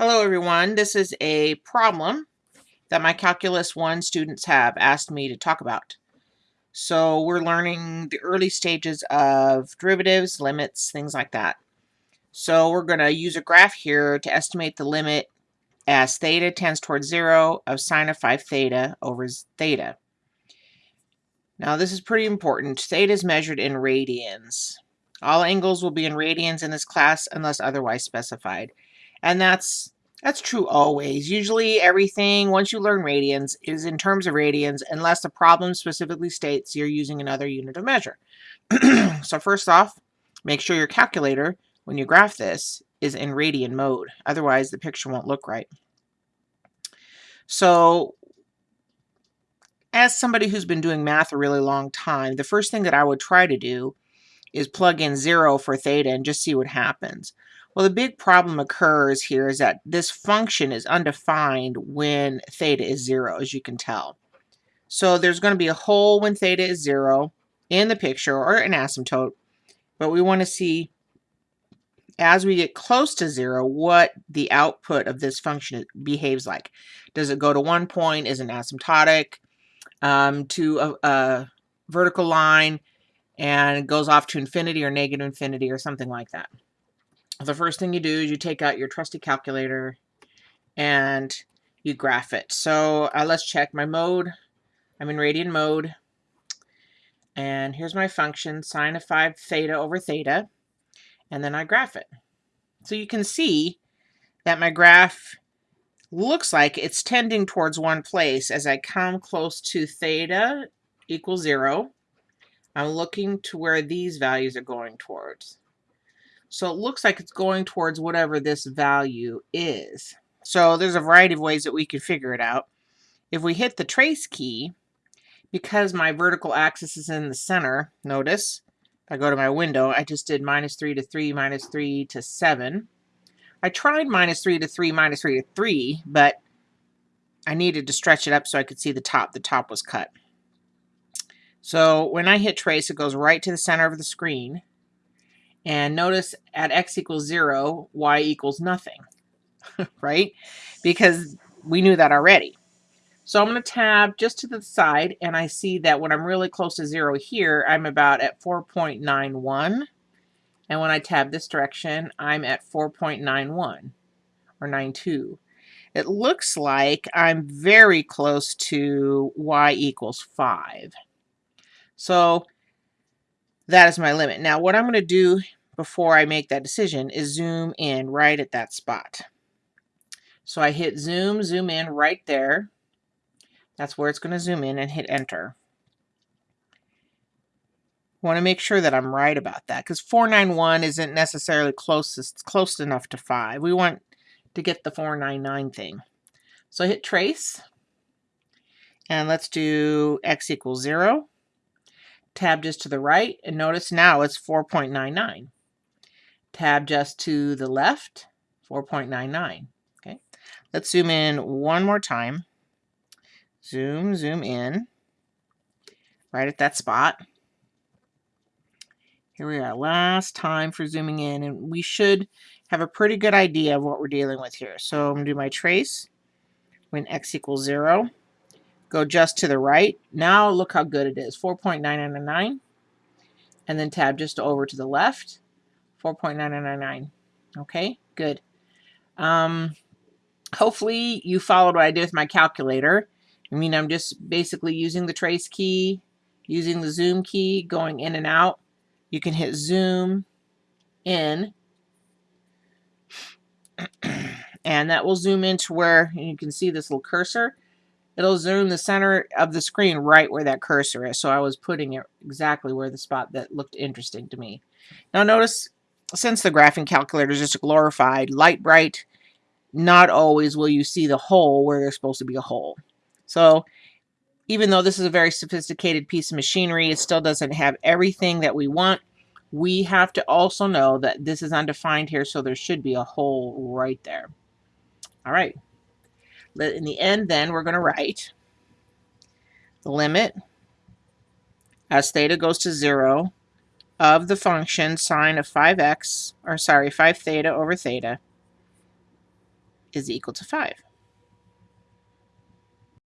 Hello everyone, this is a problem that my Calculus 1 students have asked me to talk about. So we're learning the early stages of derivatives, limits, things like that. So we're going to use a graph here to estimate the limit as theta tends towards 0 of sine of 5 theta over theta. Now this is pretty important. Theta is measured in radians. All angles will be in radians in this class unless otherwise specified. And that's that's true always. Usually everything, once you learn radians, is in terms of radians unless the problem specifically states you're using another unit of measure. so first off, make sure your calculator, when you graph this, is in radian mode. Otherwise, the picture won't look right. So as somebody who's been doing math a really long time, the first thing that I would try to do is plug in zero for theta and just see what happens. Well, the big problem occurs here is that this function is undefined when theta is zero, as you can tell. So there's going to be a hole when theta is zero in the picture or an asymptote, but we want to see as we get close to zero what the output of this function behaves like. Does it go to one point? Is it asymptotic um, to a, a vertical line and goes off to infinity or negative infinity or something like that? The first thing you do is you take out your trusty calculator and you graph it. So uh, let's check my mode. I'm in radian mode. And here's my function, sine of 5 theta over theta. And then I graph it. So you can see that my graph looks like it's tending towards one place. As I come close to theta equals 0, I'm looking to where these values are going towards. So it looks like it's going towards whatever this value is. So there's a variety of ways that we could figure it out. If we hit the trace key, because my vertical axis is in the center, notice, if I go to my window, I just did minus 3 to 3, minus 3 to 7. I tried minus 3 to 3, minus 3 to 3, but I needed to stretch it up so I could see the top. The top was cut. So when I hit trace, it goes right to the center of the screen. And notice at x equals 0, y equals nothing, right? Because we knew that already. So I'm going to tab just to the side, and I see that when I'm really close to 0 here, I'm about at 4.91. And when I tab this direction, I'm at 4.91 or 92. It looks like I'm very close to y equals 5. So that is my limit. Now what I'm going to do before I make that decision is zoom in right at that spot. So I hit zoom, zoom in right there. That's where it's going to zoom in and hit enter. want to make sure that I'm right about that because 491 isn't necessarily closest, close enough to 5. We want to get the 499 thing. So I hit trace and let's do x equals 0 tab just to the right, and notice now it's 4.99. Tab just to the left, 4.99. Okay, let's zoom in one more time. Zoom, zoom in, right at that spot. Here we are, last time for zooming in, and we should have a pretty good idea of what we're dealing with here. So I'm to do my trace when x equals 0 go just to the right. Now look how good it is, 4.9999. And then tab just over to the left, 4.999. Okay, good. Um, hopefully you followed what I did with my calculator. I mean, I'm just basically using the trace key, using the zoom key, going in and out. You can hit zoom in and that will zoom into where you can see this little cursor it'll zoom the center of the screen right where that cursor is. So I was putting it exactly where the spot that looked interesting to me. Now notice, since the graphing calculator is just a glorified Lite-Brite, not always will you see the hole where there's supposed to be a hole. So even though this is a very sophisticated piece of machinery, it still doesn't have everything that we want. We have to also know that this is undefined here, so there should be a hole right there. All right. But in the end, then, we're going to write the limit as theta goes to 0 of the function sine of 5x, or sorry, 5 theta over theta is equal to 5.